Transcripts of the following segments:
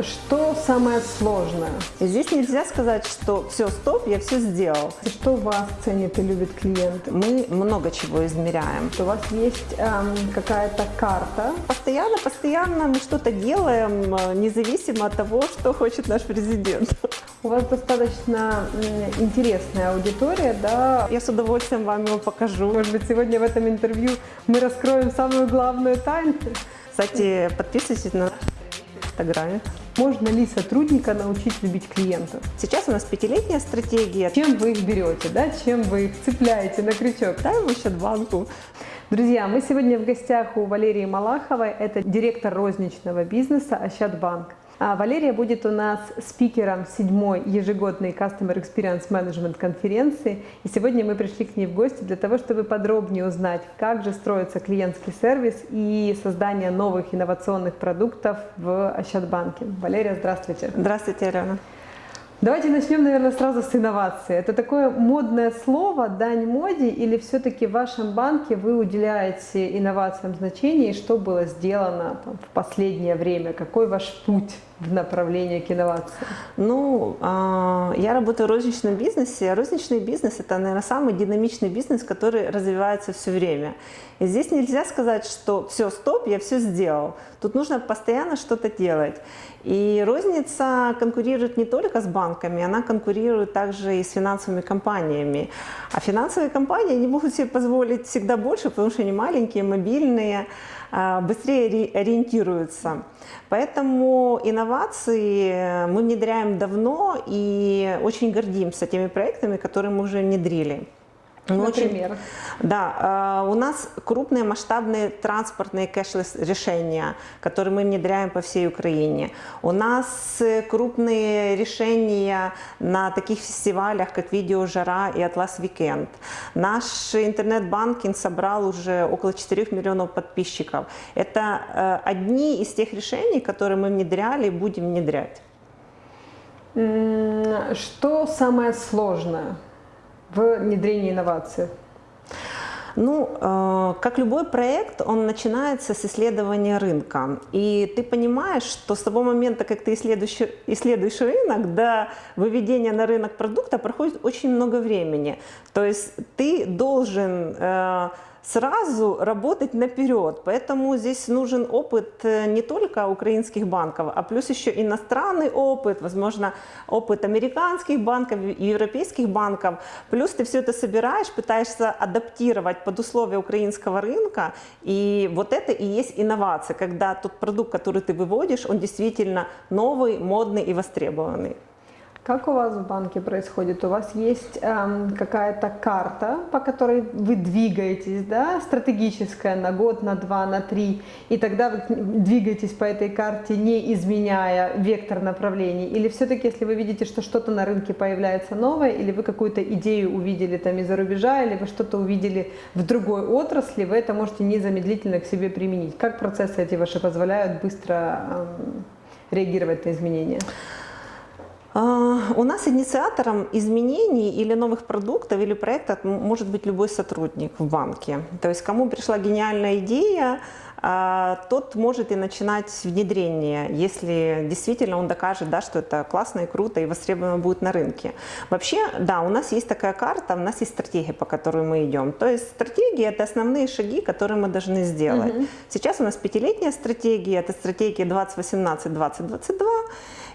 Что самое сложное? Здесь нельзя сказать, что все, стоп, я все сделал. Что вас ценит и любит клиент? Мы много чего измеряем. У вас есть эм, какая-то карта? Постоянно, постоянно мы что-то делаем, э, независимо от того, что хочет наш президент. У вас достаточно интересная аудитория, да? Я с удовольствием вам его покажу. Может быть, сегодня в этом интервью мы раскроем самую главную тайну? Кстати, подписывайтесь на наш Инстаграме. Можно ли сотрудника научить любить клиентов? Сейчас у нас пятилетняя стратегия. Чем вы их берете, да? Чем вы их цепляете на крючок? Дай ему счет банку. Друзья, мы сегодня в гостях у Валерии Малаховой, это директор розничного бизнеса Ощадбанк. А Валерия будет у нас спикером седьмой ежегодной Customer Experience Management конференции. И сегодня мы пришли к ней в гости для того, чтобы подробнее узнать, как же строится клиентский сервис и создание новых инновационных продуктов в Ощадбанке. Валерия, здравствуйте. Здравствуйте, Алена. Давайте начнем, наверное, сразу с инновации. Это такое модное слово, дань моде, или все-таки в вашем банке вы уделяете инновациям значение, и что было сделано там, в последнее время? Какой ваш путь в направлении к инновациям? Ну, а, я работаю в розничном бизнесе. Розничный бизнес – это, наверное, самый динамичный бизнес, который развивается все время. И здесь нельзя сказать, что все, стоп, я все сделал. Тут нужно постоянно что-то делать. И розница конкурирует не только с банками, она конкурирует также и с финансовыми компаниями. А финансовые компании не могут себе позволить всегда больше, потому что они маленькие, мобильные, а, быстрее ориентируются. Поэтому инновации мы внедряем давно и очень гордимся теми проектами, которые мы уже внедрили. Например? Очень, да, э, у нас крупные масштабные транспортные кэшлес решения, которые мы внедряем по всей Украине. У нас э, крупные решения на таких фестивалях, как Видео Жара и Atlas Weekend. Наш интернет-банкинг собрал уже около 4 миллионов подписчиков. Это э, одни из тех решений, которые мы внедряли и будем внедрять. Что самое сложное? В внедрении инноваций? Ну, э, как любой проект, он начинается с исследования рынка. И ты понимаешь, что с того момента, как ты исследуешь, исследуешь рынок, до выведения на рынок продукта проходит очень много времени. То есть ты должен... Э, сразу работать наперед. Поэтому здесь нужен опыт э, не только украинских банков, а плюс еще иностранный опыт, возможно, опыт американских банков, европейских банков. Плюс ты все это собираешь, пытаешься адаптировать под условия украинского рынка. И вот это и есть инновация, когда тот продукт, который ты выводишь, он действительно новый, модный и востребованный. Как у вас в банке происходит? У вас есть эм, какая-то карта, по которой вы двигаетесь, да, стратегическая на год, на два, на три, и тогда вы двигаетесь по этой карте, не изменяя вектор направлений? Или все-таки, если вы видите, что что-то на рынке появляется новое, или вы какую-то идею увидели там из-за рубежа, или вы что-то увидели в другой отрасли, вы это можете незамедлительно к себе применить? Как процессы эти ваши позволяют быстро эм, реагировать на изменения? А, у нас инициатором изменений или новых продуктов или проектов может быть любой сотрудник в банке. То есть кому пришла гениальная идея, а, тот может и начинать внедрение, если действительно он докажет, да, что это классно и круто и востребовано будет на рынке. Вообще, да, у нас есть такая карта, у нас есть стратегия, по которой мы идем. То есть стратегия – это основные шаги, которые мы должны сделать. Угу. Сейчас у нас пятилетняя стратегия, это стратегия 2018-2022.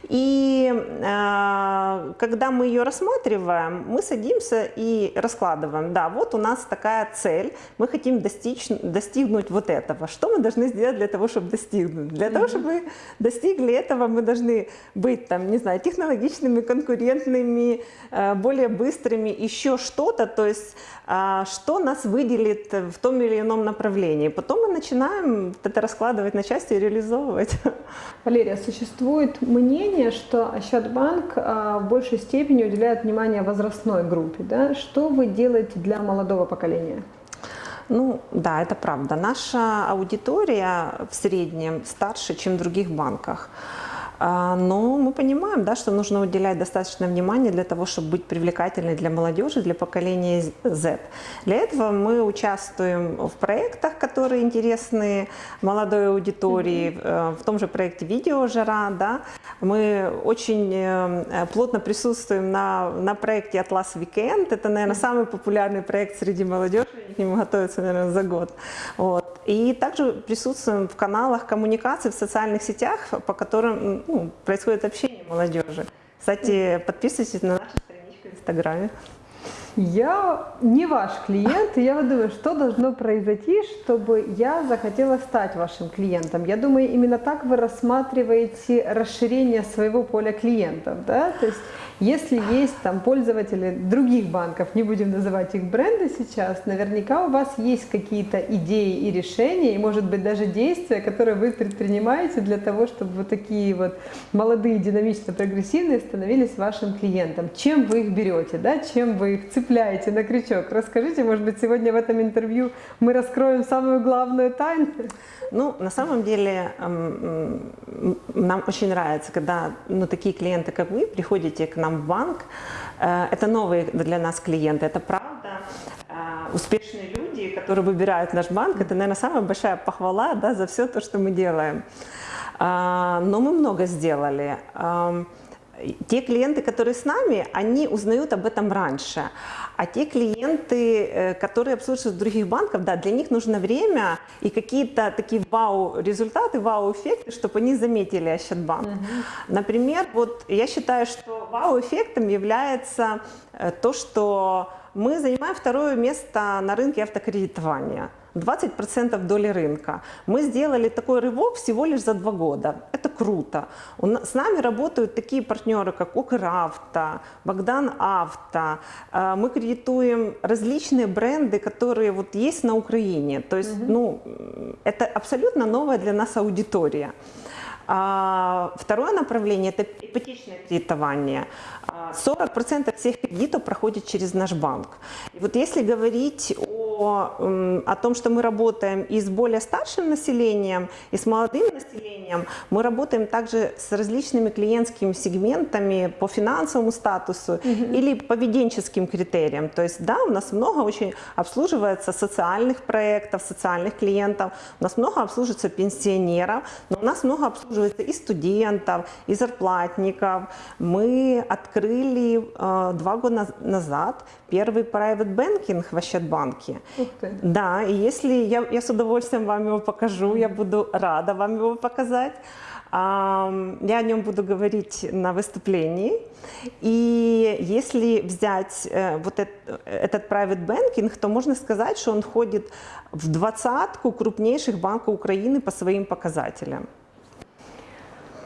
И э, когда мы ее рассматриваем, мы садимся и раскладываем. Да, вот у нас такая цель, мы хотим достичь, достигнуть вот этого. Что мы должны сделать для того, чтобы достигнуть? Для того, чтобы мы достигли этого, мы должны быть, там, не знаю, технологичными, конкурентными, э, более быстрыми, еще что-то. То есть, э, что нас выделит в том или ином направлении. Потом мы начинаем это раскладывать на части и реализовывать. Валерия, существует мнение, мнение, что Ощадбанк а, в большей степени уделяет внимание возрастной группе. Да? Что вы делаете для молодого поколения? Ну да, это правда. Наша аудитория в среднем старше, чем в других банках. А, но мы понимаем, да, что нужно уделять достаточно внимания для того, чтобы быть привлекательной для молодежи, для поколения Z. Для этого мы участвуем в проектах, которые интересны молодой аудитории, mm-hmm. в том же проекте «Видеожара». Да. Мы очень э, плотно присутствуем на, на проекте «Атлас Weekend. Это, наверное, самый популярный проект среди молодежи, к нему готовятся, наверное, за год. Вот. И также присутствуем в каналах коммуникации в социальных сетях, по которым ну, происходит общение молодежи. Кстати, подписывайтесь на нашу страничку в Инстаграме. Я не ваш клиент, и я вот думаю, что должно произойти, чтобы я захотела стать вашим клиентом. Я думаю, именно так вы рассматриваете расширение своего поля клиентов, да? То есть если есть там пользователи других банков, не будем называть их бренды сейчас, наверняка у вас есть какие-то идеи и решения, и может быть даже действия, которые вы предпринимаете для того, чтобы вот такие вот молодые, динамично прогрессивные становились вашим клиентом. Чем вы их берете, да? чем вы их цепляете на крючок? Расскажите, может быть, сегодня в этом интервью мы раскроем самую главную тайну? Ну, на самом деле, нам очень нравится, когда ну, такие клиенты, как вы, приходите к нам нам в банк. Э, это новые для нас клиенты, это правда. Э, успешные люди, которые выбирают наш банк, это, наверное, самая большая похвала да, за все то, что мы делаем. Э, но мы много сделали. Те клиенты, которые с нами, они узнают об этом раньше. А те клиенты, э, которые обслуживают других банков, да, для них нужно время и какие-то такие вау-результаты, вау-эффекты, чтобы они заметили Ощадбанк. Угу. Например, вот я считаю, что вау-эффектом является э, то, что мы занимаем второе место на рынке автокредитования. 20% доли рынка. Мы сделали такой рывок всего лишь за два года. Это круто. С нами работают такие партнеры, как Укравто, Богдан Авто. Э, мы кредитуем различные бренды, которые вот есть на Украине. То есть, угу. ну, это абсолютно новая для нас аудитория. А второе направление – это ипотечное кредитование. 40% всех кредитов проходит через наш банк. И вот если говорить о, о том, что мы работаем и с более старшим населением, и с молодым населением, мы работаем также с различными клиентскими сегментами по финансовому статусу угу. или поведенческим критериям. То есть, да, у нас много очень обслуживается социальных проектов, социальных клиентов, у нас много обслуживается пенсионеров, но у нас много обслуживается и студентов, и зарплатников. Мы открыли э, два года назад первый private banking в Ощадбанке. Да, и если я, я с удовольствием вам его покажу, я буду рада вам его показать. Я о нем буду говорить на выступлении. И если взять э, вот этот, этот private banking, то можно сказать, что он входит в двадцатку крупнейших банков Украины по своим показателям.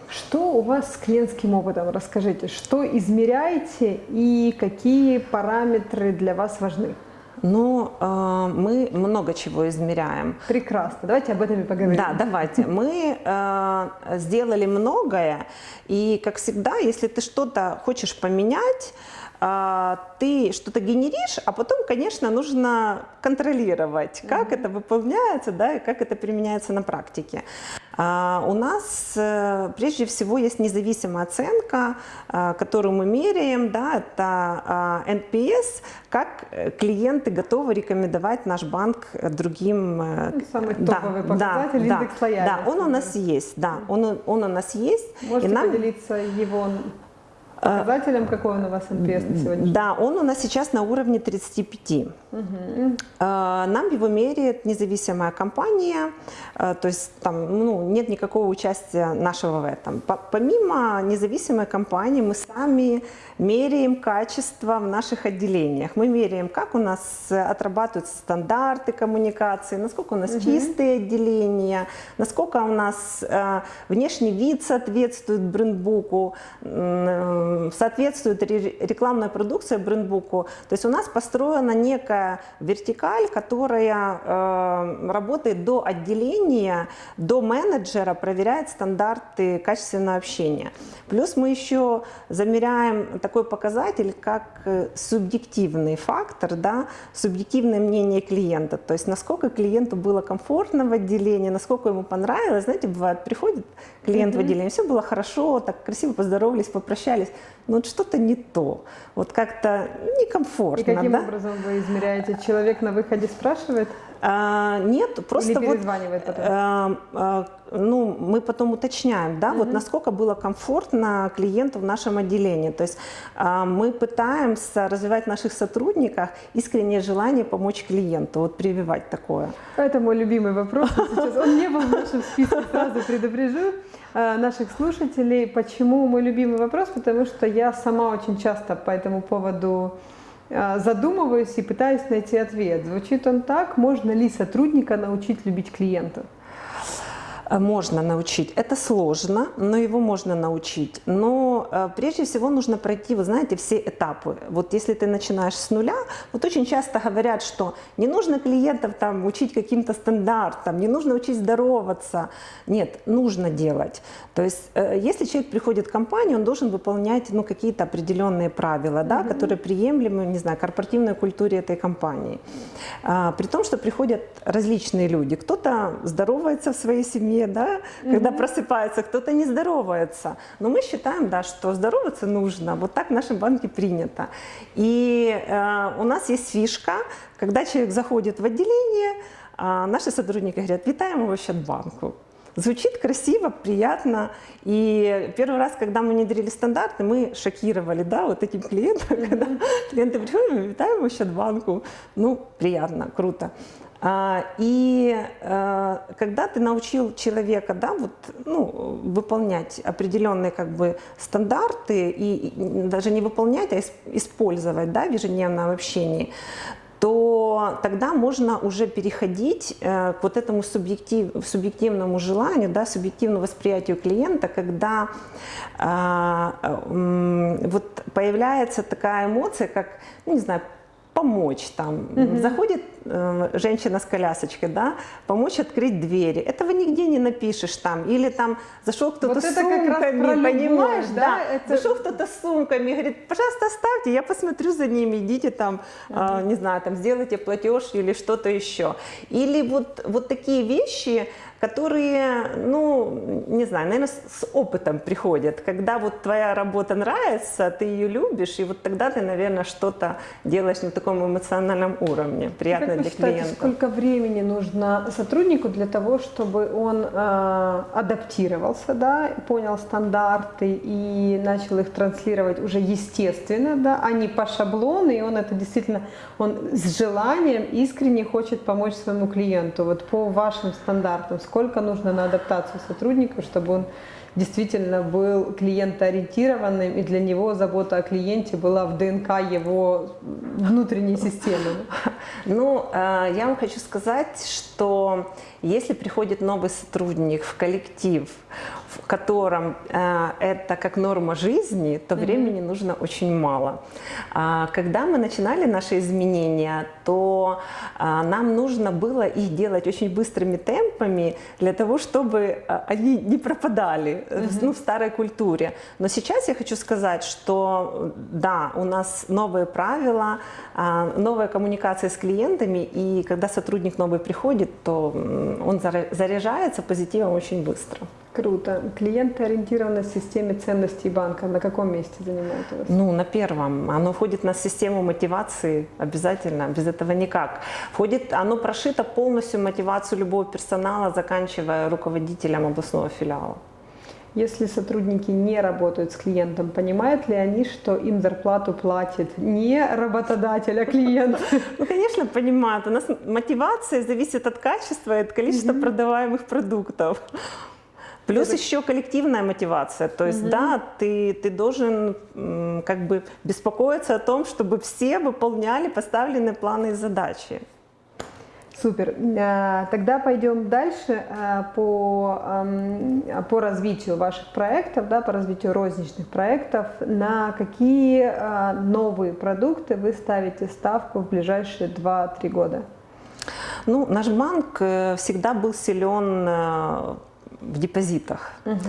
Что у вас с клиентским опытом? Расскажите, что измеряете и какие параметры для вас важны? Ну, э, мы много чего измеряем. Прекрасно. Давайте об этом и поговорим. Да, давайте. Мы э, сделали многое, и, как всегда, если ты что-то хочешь поменять, ты что-то генеришь, а потом, конечно, нужно контролировать, как mm-hmm. это выполняется, да, и как это применяется на практике. А, у нас э, прежде всего есть независимая оценка, э, которую мы меряем, да, это NPS, а, как э, клиенты готовы рекомендовать наш банк другим. Ну, самый топовый да, показатель, да, индекс лояльности. Да, он у нас есть, да, он, он у нас есть. Можете и нам... поделиться его Показателем какой он у вас NPS на сегодня? Да, он у нас сейчас на уровне 35. Угу. Нам его меряет независимая компания, а, то есть там ну, нет никакого участия нашего в этом. Помимо независимой компании мы сами меряем качество в наших отделениях. Мы меряем, как у нас отрабатывают стандарты коммуникации, насколько у нас угу. чистые отделения, насколько у нас э, внешний вид соответствует брендбуку, э, соответствует ре- рекламная продукция брендбуку. То есть у нас построена некая вертикаль, которая э, работает до отделения, до менеджера, проверяет стандарты качественного общения. Плюс мы еще замеряем такой показатель, как э, субъективный фактор, да, субъективное мнение клиента. То есть насколько клиенту было комфортно в отделении, насколько ему понравилось. Знаете, бывает, приходит клиент mm-hmm. в отделение, все было хорошо, так красиво поздоровались, попрощались, но вот что-то не то, вот как-то некомфортно. И каким да? образом вы измеряете? Человек на выходе спрашивает? А, нет, просто Или перезванивает вот, потом? а, а, ну, мы потом уточняем, да, Мгм. вот насколько было комфортно клиенту в нашем отделении. То есть а, мы пытаемся развивать в наших сотрудниках искреннее желание помочь клиенту, вот прививать такое. Это мой любимый вопрос. Сейчас он не был в нашем списке, сразу предупрежу э, наших слушателей. Почему мой любимый вопрос? Потому что я сама очень часто по этому поводу задумываюсь и пытаюсь найти ответ. Звучит он так, можно ли сотрудника научить любить клиента? Э, Можно научить. Это сложно, но его можно научить. Но э, прежде всего нужно пройти, вы знаете, все этапы. Вот если ты начинаешь с нуля, вот очень часто говорят, что не нужно клиентов там учить каким-то стандартам, не нужно учить здороваться. Нет, нужно делать. То есть э, если человек приходит в компанию, он должен выполнять ну, какие-то определенные правила, да, которые приемлемы, не знаю, корпоративной культуре этой компании. А, При том, что приходят различные люди. Кто-то здоровается в своей семье, да, когда просыпается, кто-то не здоровается. Но мы считаем, да, что здороваться нужно. Вот так в нашем банке принято. И э, у нас есть фишка, когда человек заходит в отделение, а наши сотрудники говорят, витаем в Ощадбанку. Звучит красиво, приятно. И первый раз, когда мы внедрили стандарты, мы шокировали, да, вот этим клиентам, когда клиенты приходят, витаем в Ощадбанку. Ну, приятно, круто. А, И э, когда ты научил человека, да, вот, ну, выполнять определенные как бы стандарты и и даже не выполнять, а ис- использовать, да, в ежедневном общении, то тогда можно уже переходить э, к вот этому субъектив, субъективному желанию, да, субъективному восприятию клиента, когда а, м, вот появляется такая эмоция, как, ну, не знаю, помочь там. Заходит э, женщина с колясочкой, да, помочь открыть двери. Этого нигде не напишешь там. Или там зашел кто-то Вот с сумками, понимаешь, да? да? Это- Зашел кто-то с сумками, говорит, пожалуйста, оставьте, я посмотрю за ними, идите там, а, не знаю, там сделайте платеж или что-то еще. Или вот, вот такие вещи, которые, ну, не знаю, наверное, с, с опытом приходят, когда вот твоя работа нравится, ты ее любишь, и вот тогда ты, наверное, что-то делаешь на таком эмоциональном уровне, приятно Как для считаете, клиента. сколько времени нужно сотруднику для того, чтобы он э, адаптировался, да, понял стандарты и начал их транслировать уже естественно, да, а не по шаблону, и он это действительно, он с желанием искренне хочет помочь своему клиенту. Вот по вашим стандартам, сколько нужно на адаптацию сотрудника, чтобы он действительно был клиентоориентированным, и для него забота о клиенте была в ДНК его внутренней системы. Ну, э, я вам хочу сказать, что если приходит новый сотрудник в коллектив, в котором э, это как норма жизни, то времени нужно очень мало. А Когда мы начинали наши изменения, то а, нам нужно было их делать очень быстрыми темпами для того, чтобы а, они не пропадали э, в- ну, в старой культуре. Но сейчас я хочу сказать, что да, у нас новые правила, новая коммуникация с клиентами, и когда сотрудник новый приходит, то он заряжается позитивом очень быстро. Круто. Клиентоориентированность в системе ценностей банка на каком месте занимает у вас? Ну, на первом. Оно входит на систему мотивации обязательно, без этого никак. Входит, оно прошито полностью мотивацию любого персонала, заканчивая руководителем областного филиала. Если сотрудники не работают с клиентом, понимают ли они, что им зарплату платит не работодатель, а клиент? Ну, конечно, понимают. У нас мотивация зависит от качества и от количества продаваемых продуктов. Плюс еще коллективная мотивация. То есть, да, ты, ты должен как бы беспокоиться о том, чтобы все выполняли поставленные планы и задачи. Супер. Э, тогда пойдем дальше э, по, эм, по развитию ваших проектов, да, по развитию розничных проектов. На какие э, новые продукты вы ставите ставку в ближайшие 2-3 года? Ну, наш банк всегда был силен в депозитах. Угу.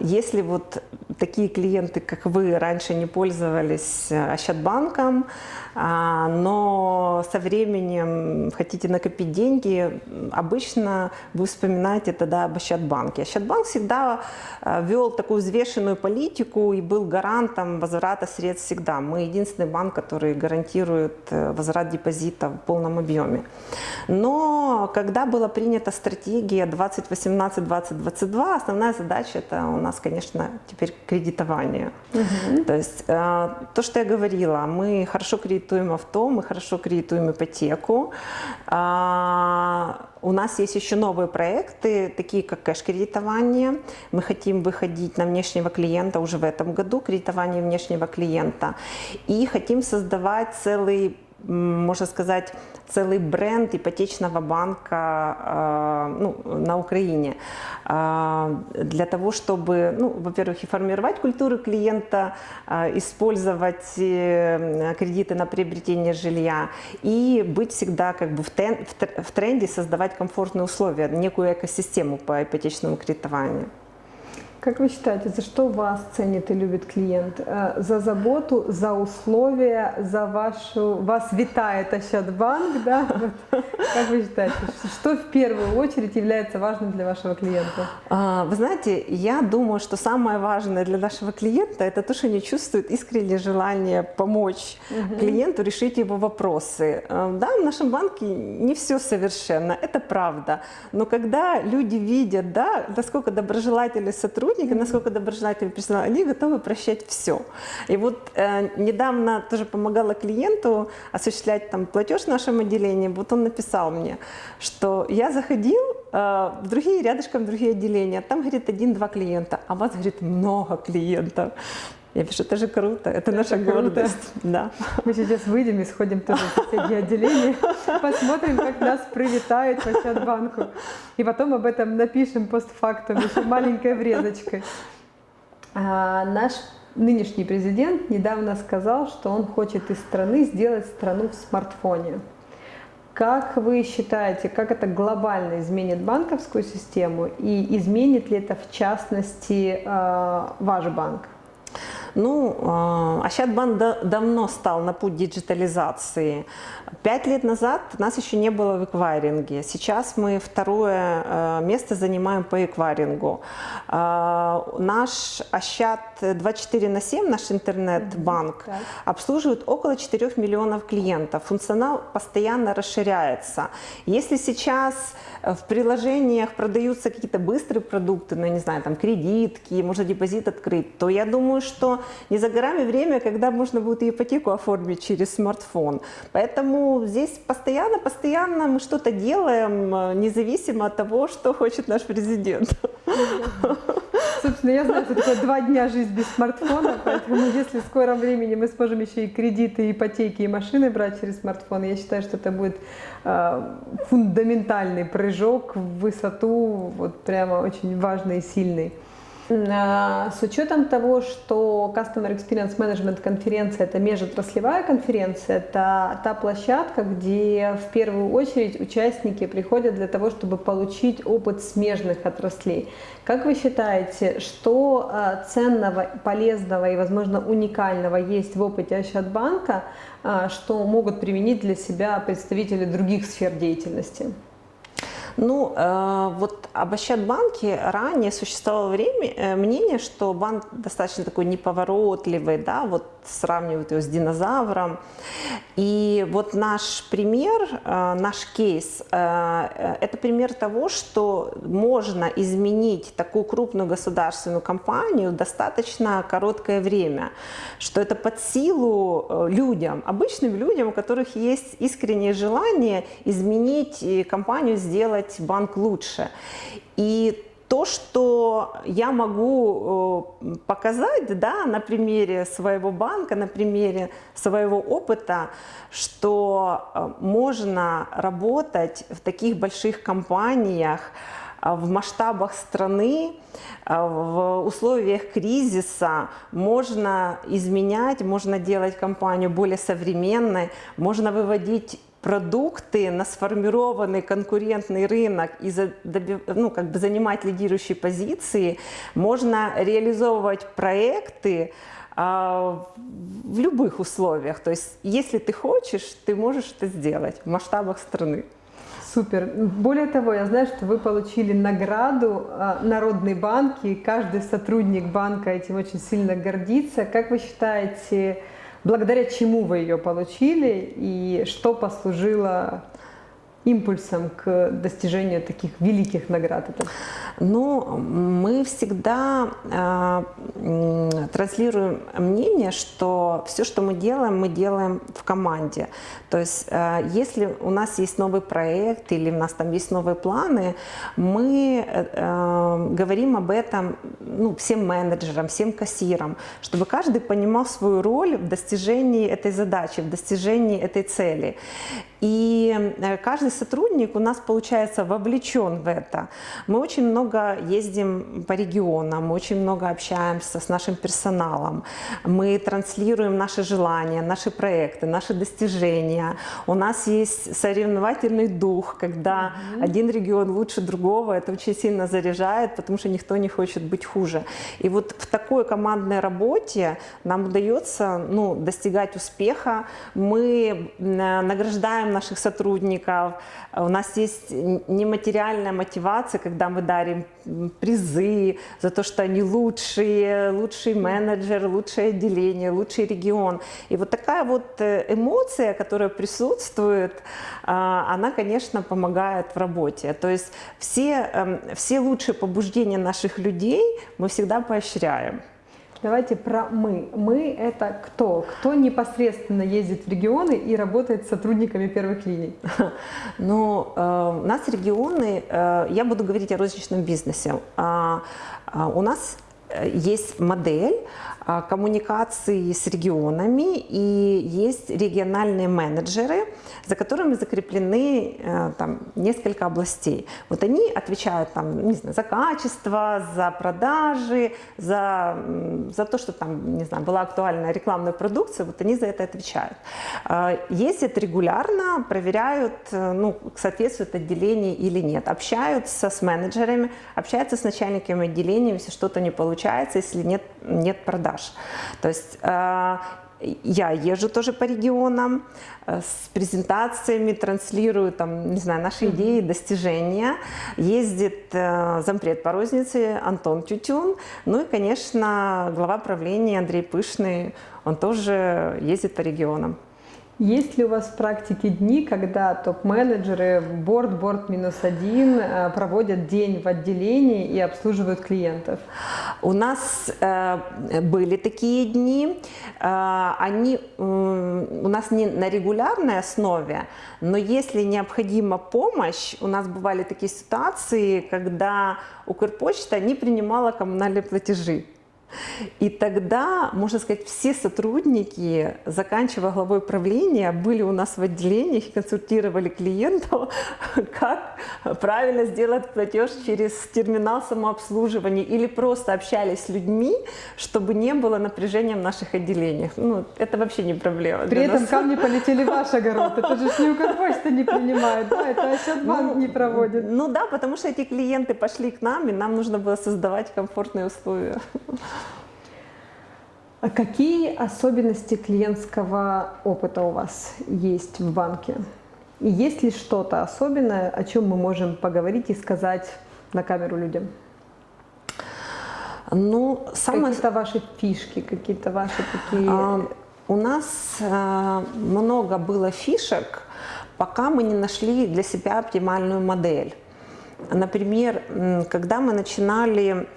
Если вот такие клиенты, как вы, раньше не пользовались Ощадбанком, а, но со временем хотите накопить деньги, обычно вы вспоминаете тогда об Ощадбанке. Ощадбанк всегда а, вел такую взвешенную политику и был гарантом возврата средств всегда. Мы единственный банк, который гарантирует э, возврат депозита в полном объеме. Но когда была принята стратегия 2018-2022, основная задача это у нас, конечно, теперь кредитование. Угу. То есть э, то, что я говорила, мы хорошо кредитуем кредитуем авто, мы хорошо кредитуем ипотеку. А, у нас есть еще новые проекты, такие как кэш-кредитование. Мы хотим выходить на внешнего клиента уже в этом году, кредитование внешнего клиента. И хотим создавать целый можно сказать, целый бренд ипотечного банка э, ну, на Украине. Э, для того, чтобы, ну, во-первых, и формировать культуру клиента, э, использовать кредиты на приобретение жилья и быть всегда как бы в, тренде, создавать комфортные условия, некую экосистему по ипотечному кредитованию. Как вы считаете, за что вас ценит и любит клиент? Э, за заботу, за условия, за вашу... Вас витает Ощадбанк, да? Как вы считаете, что в первую очередь является важным для вашего клиента? А, вы знаете, я думаю, что самое важное для нашего клиента – это то, что они чувствуют искреннее желание помочь угу. клиенту решить его вопросы. Э, да, в нашем банке не все совершенно, это правда. Но когда люди видят, да, насколько доброжелательный сотрудник, сотрудники, насколько доброжелательный персонал, они готовы прощать все. И вот э, недавно тоже помогала клиенту осуществлять там платеж в нашем отделении, вот он написал мне, что я заходил э, в другие, рядышком в другие отделения, там, говорит, один-два клиента, а у вас, говорит, много клиентов. Я пишу, это же круто, это, это наша гордость. Да. Мы сейчас выйдем и сходим тоже в соседнее отделение, посмотрим, как нас привитают по банку. И потом об этом напишем постфактум, еще маленькой врезочкой. А, наш нынешний президент недавно сказал, что он хочет из страны сделать страну в смартфоне. Как вы считаете, как это глобально изменит банковскую систему и изменит ли это в частности а, ваш банк? Ну, Ощадбанк а, давно стал на путь диджитализации. Пять лет назад нас еще не было в эквайринге. Сейчас мы второе а, место занимаем по эквайрингу. А, наш Ощад 24 на 7, наш интернет-банк, mm -hmm. обслуживает около 4 миллионов клиентов. Функционал постоянно расширяется. Если сейчас в приложениях продаются какие-то быстрые продукты, ну, не знаю, там кредитки, можно депозит открыть, то я думаю, что не за горами время, когда можно будет и ипотеку оформить через смартфон. Поэтому здесь постоянно, постоянно мы что-то делаем, э, независимо от того, что хочет наш президент. Собственно, я знаю, что такое два дня жизнь без смартфона, поэтому если в скором времени мы сможем еще и кредиты, ипотеки, и машины брать через смартфон, я считаю, что это будет э, фундаментальный прыжок в высоту, вот прямо очень важный и сильный. А, с учетом того, что Customer Experience Management конференция – это межотраслевая конференция, это та площадка, где в первую очередь участники приходят для того, чтобы получить опыт смежных отраслей. Как вы считаете, что а, ценного, полезного и, возможно, уникального есть в опыте Ощадбанка, а, что могут применить для себя представители других сфер деятельности? Ну, э, вот об Ощадбанке ранее существовало время, э, мнение, что банк достаточно такой неповоротливый, да, вот сравнивают его с динозавром. И вот наш пример, э, наш кейс, э, это пример того, что можно изменить такую крупную государственную компанию достаточно короткое время, что это под силу э, людям, обычным людям, у которых есть искреннее желание изменить компанию, сделать банк лучше. И то, что я могу э, показать да, на примере своего банка, на примере своего опыта, что э, можно работать в таких больших компаниях, э, в масштабах страны, в условиях кризиса. Можно изменять, можно делать компанию более современной, можно выводить продукты на сформированный конкурентный рынок и ну, как бы занимать лидирующие позиции, можно реализовывать проекты а, в любых условиях. То есть, если ты хочешь, ты можешь это сделать в масштабах страны. Супер. Более того, я знаю, что вы получили награду а, Народный банк, и каждый сотрудник банка этим очень сильно гордится. Как вы считаете, благодаря чему вы ее получили и что послужило импульсом к достижению таких великих наград? Это? Ну, мы всегда э, транслируем мнение, что все, что мы делаем, мы делаем в команде. То есть, э, если у нас есть новый проект или у нас там есть новые планы, мы э, говорим об этом ну, всем менеджерам, всем кассирам, чтобы каждый понимал свою роль в достижении этой задачи, в достижении этой цели. И э, каждый сотрудник у нас, получается, вовлечен в это. Мы очень много ездим по регионам, очень много общаемся с нашим персоналом, мы транслируем наши желания, наши проекты, наши достижения. У нас есть соревновательный дух, когда mm -hmm. один регион лучше другого, это очень сильно заряжает, потому что никто не хочет быть хуже. И вот в такой командной работе нам удается ну, достигать успеха. Мы э, награждаем наших сотрудников. У нас есть нематериальная мотивация, когда мы дарим призы за то, что они лучшие, лучший менеджер, лучшее отделение, лучший регион. И вот такая вот э, эмоция, которая присутствует, а, она, конечно, помогает в работе. То есть все, эм, все лучшие побуждения наших людей мы всегда поощряем. Давайте про «мы». «Мы» — это кто? Кто непосредственно ездит в регионы и работает с сотрудниками первых линий? Ну, э, у нас регионы, э, я буду говорить о розничном бизнесе. А, а, у нас есть модель, а, коммуникации с регионами и есть региональные менеджеры, за которыми закреплены э, там, несколько областей. Вот они отвечают там, не знаю, за качество, за продажи, за, за то, что там, не знаю, была актуальная рекламная продукция, вот они за это отвечают. Ездят регулярно, проверяют, э, ну, соответствует отделение или нет, общаются с менеджерами, общаются с начальниками отделения, если что-то не получается, если нет, нет продаж продаж. То есть э, я езжу тоже по регионам э, с презентациями, транслирую там, не знаю, наши идеи, достижения. Ездит э, зампред по рознице Антон Тютюн. Ну и, конечно, глава правления Андрей Пышный, он тоже ездит по регионам. Есть ли у вас в практике дни, когда топ-менеджеры, борт, борт минус один э, проводят день в отделении и обслуживают клиентов? У нас э, были такие дни. Э, они э, у нас не на регулярной основе, но если необходима помощь, у нас бывали такие ситуации, когда Укрпочта не принимала коммунальные платежи. И тогда, можно сказать, все сотрудники, заканчивая главой правления, были у нас в отделениях и консультировали клиентов, как правильно сделать платеж через терминал самообслуживания или просто общались с людьми, чтобы не было напряжения в наших отделениях. Ну, это вообще не проблема. При этом нас. камни полетели в ваш огород. Это же не Укрпочта не принимает, да, это Ощадбанк ну, не проводит. Ну да, потому что эти клиенты пошли к нам, и нам нужно было создавать комфортные условия. А какие особенности клиентского опыта у вас есть в банке? И есть ли что-то особенное, о чем мы можем поговорить и сказать на камеру людям? Ну, самое... Какие-то ваши фишки, какие-то ваши такие... А, у нас а, много было фишек, пока мы не нашли для себя оптимальную модель. Например, когда мы начинали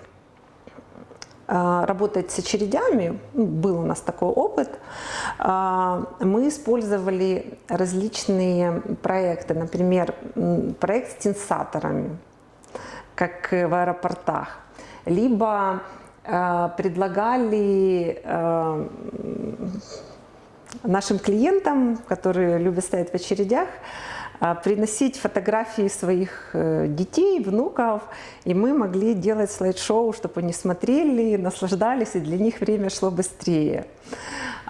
работать с очередями, ну, был у нас такой опыт, а, мы использовали различные проекты, например, проект с тенсаторами, как в аэропортах, либо э, предлагали э, нашим клиентам, которые любят стоять в очередях, э, приносить фотографии своих э, детей, внуков, и мы могли делать слайд-шоу, чтобы они смотрели, наслаждались, и для них время шло быстрее.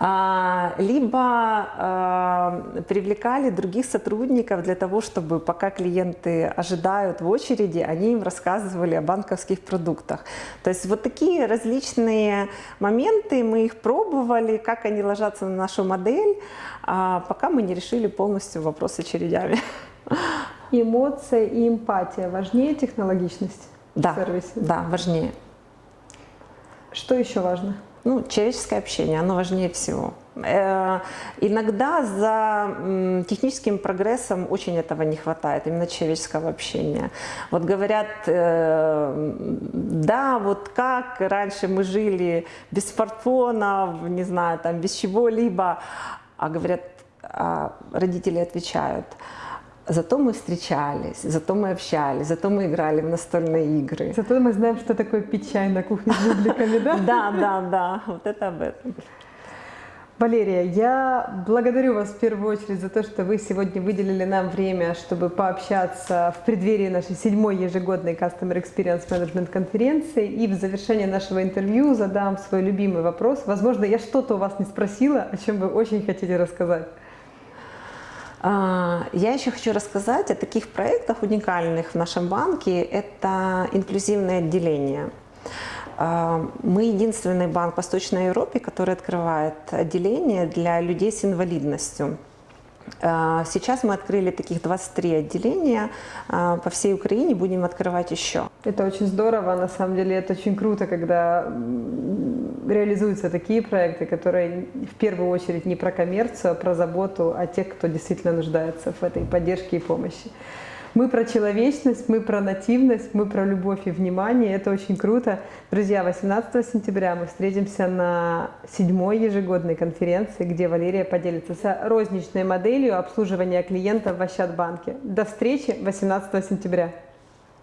А, либо а, привлекали других сотрудников для того, чтобы пока клиенты ожидают в очереди, они им рассказывали о банковских продуктах. То есть вот такие различные моменты, мы их пробовали, как они ложатся на нашу модель, а, пока мы не решили полностью вопрос очередями. Эмоция и эмпатия важнее технологичности да, в сервисе? Да, важнее. Что еще важно? Ну, человеческое общение, оно важнее всего. Э, иногда за техническим прогрессом очень этого не хватает, именно человеческого общения. Вот говорят, э, да, вот как раньше мы жили без смартфонов, не знаю, там, без чего-либо, а говорят, а родители отвечают – Зато мы встречались, зато мы общались, зато мы играли в настольные игры. Зато мы знаем, что такое пить чай на кухне с бубликами, да? Да, да, да, вот это об этом. Валерия, я благодарю вас в первую очередь за то, что вы сегодня выделили нам время, чтобы пообщаться в преддверии нашей седьмой ежегодной Customer Experience Management конференции. И в завершение нашего интервью задам свой любимый вопрос. Возможно, я что-то у вас не спросила, о чем вы очень хотите рассказать. А, я еще хочу рассказать о таких проектах уникальных в нашем банке. Это инклюзивное отделение. А, мы единственный банк в Восточной Европе, который открывает отделение для людей с инвалидностью. А, сейчас мы открыли таких 23 отделения а, по всей Украине, будем открывать еще. Это очень здорово, на самом деле это очень круто, когда реализуются такие проекты, которые в первую очередь не про коммерцию, а про заботу о тех, кто действительно нуждается в этой поддержке и помощи. Мы про человечность, мы про нативность, мы про любовь и внимание. Это очень круто. Друзья, 18 сентября мы встретимся на седьмой ежегодной конференции, где Валерия поделится с розничной моделью обслуживания клиентов в Ощадбанке. До встречи 18 сентября.